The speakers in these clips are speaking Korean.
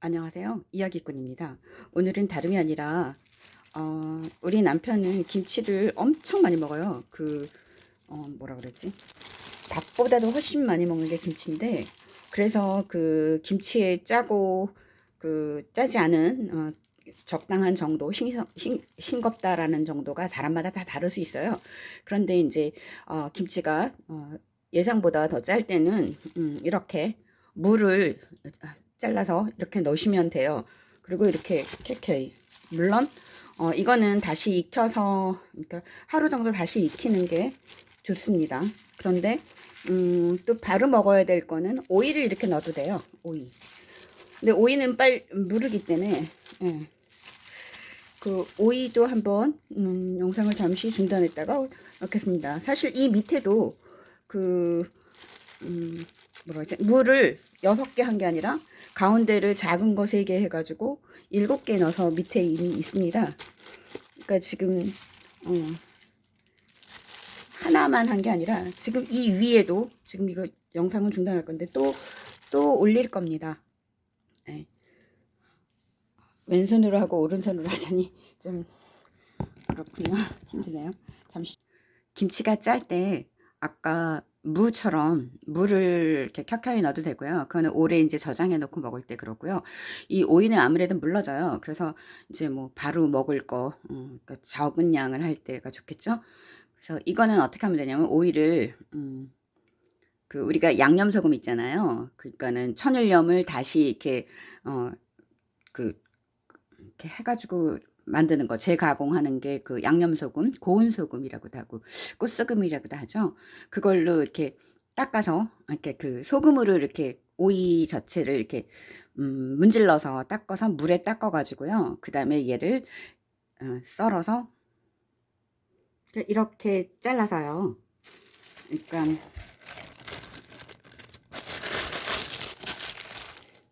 안녕하세요. 이야기꾼입니다. 오늘은 다름이 아니라 어, 우리 남편은 김치를 엄청 많이 먹어요. 그 어, 뭐라 그랬지? 닭보다도 훨씬 많이 먹는 게 김치인데 그래서 그 김치에 짜고 그 짜지 않은 어, 적당한 정도 싱, 싱, 싱겁다라는 정도가 사람마다 다 다를 수 있어요. 그런데 이제 어, 김치가 어, 예상보다 더 짤 때는 음, 이렇게 물을 잘라서 이렇게 넣으시면 돼요. 그리고 이렇게 캐캐 물론 어, 이거는 다시 익혀서 그러니까 하루 정도 다시 익히는 게 좋습니다. 그런데 음, 또 바로 먹어야 될 거는 오이를 이렇게 넣어도 돼요. 오이. 근데 오이는 빨 무르기 때문에 예. 그 오이도 한번 음, 영상을 잠시 중단했다가 넣겠습니다. 사실 이 밑에도 그 음, 뭐라 그러지? 물을 여섯 개한 게 아니라 가운데를 작은 거세개 해가지고 일곱 개 넣어서 밑에 이미 있습니다. 그러니까 지금 어, 하나만 한 게 아니라 지금 이 위에도 지금 이거 영상은 중단할 건데 또또 올릴 겁니다. 네. 왼손으로 하고 오른손으로 하자니 좀 그렇군요. 힘드네요. 잠시 김치가 짤 때 아까 무처럼 물을 이렇게 켜켜이 넣어도 되고요. 그거는 오래 이제 저장해 놓고 먹을 때 그렇고요. 이 오이는 아무래도 물러져요. 그래서 이제 뭐 바로 먹을 거 음, 그러니까 적은 양을 할 때가 좋겠죠. 그래서 이거는 어떻게 하면 되냐면 오이를 음, 그 우리가 양념 소금 있잖아요. 그러니까는 천일염을 다시 이렇게 어그 이렇게 해가지고 만드는 거 재가공하는 게 그 양념 소금, 고운 소금이라고도 하고 꽃소금이라고도 하죠. 그걸로 이렇게 닦아서 이렇게 그 소금으로 이렇게 오이 자체를 이렇게 음, 문질러서 닦아서 물에 닦아 가지고요. 그 다음에 얘를 어, 썰어서 이렇게 잘라서요. 그러니까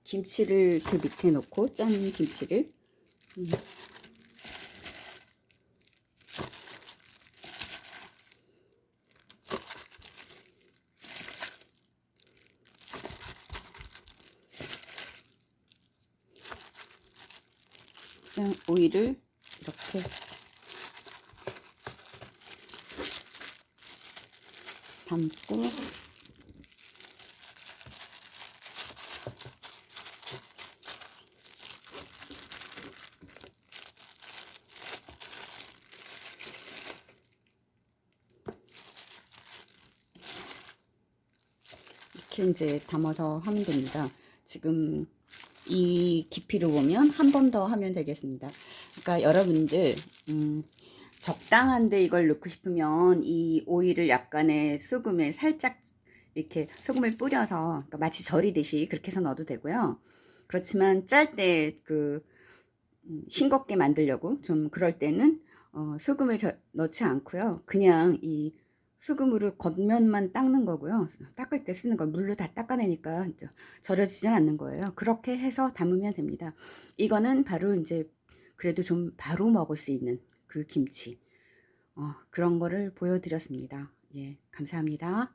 김치를 그 밑에 놓고 짠 김치를 음. 그냥 오이를 이렇게 담고 이렇게 이제 담아서 하면 됩니다. 지금 이 깊이로 보면 한 번 더 하면 되겠습니다. 그러니까 여러분들 음, 적당한데 이걸 넣고 싶으면 이 오이를 약간의 소금에 살짝 이렇게 소금을 뿌려서 그러니까 마치 절이듯이 그렇게 해서 넣어도 되고요. 그렇지만 짤 때그 음, 싱겁게 만들려고 좀 그럴 때는 어, 소금을 저, 넣지 않고요. 그냥 이 소금으로 겉면만 닦는 거고요. 닦을 때 쓰는 거 물로 다 닦아내니까 절여지진 않는 거예요. 그렇게 해서 담으면 됩니다. 이거는 바로 이제 그래도 좀 바로 먹을 수 있는 그 김치 어, 그런 거를 보여드렸습니다. 예, 감사합니다.